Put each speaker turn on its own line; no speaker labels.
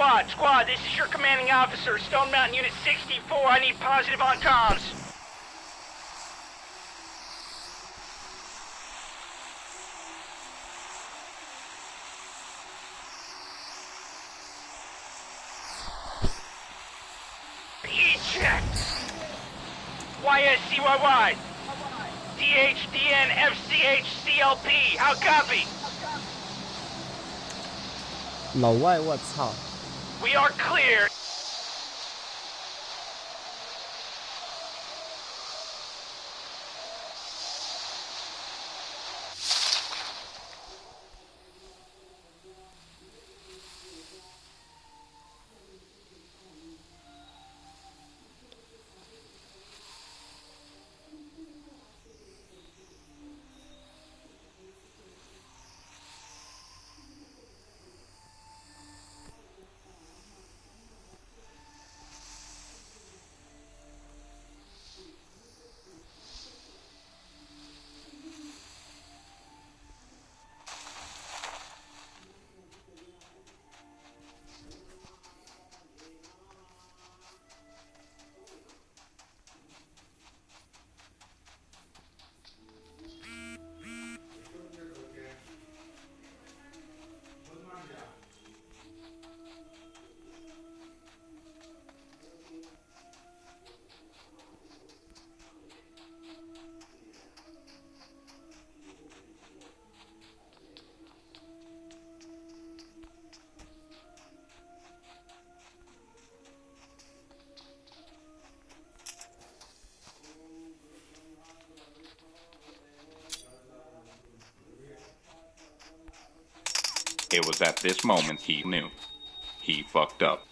Squad, squad, this is your commanding officer, Stone Mountain Unit 64. I need positive on comms. E-check. YSCYY. DHDN FCH CLP. How copy?
老外，我操！
We are clear.
It was at this moment he knew. He fucked up.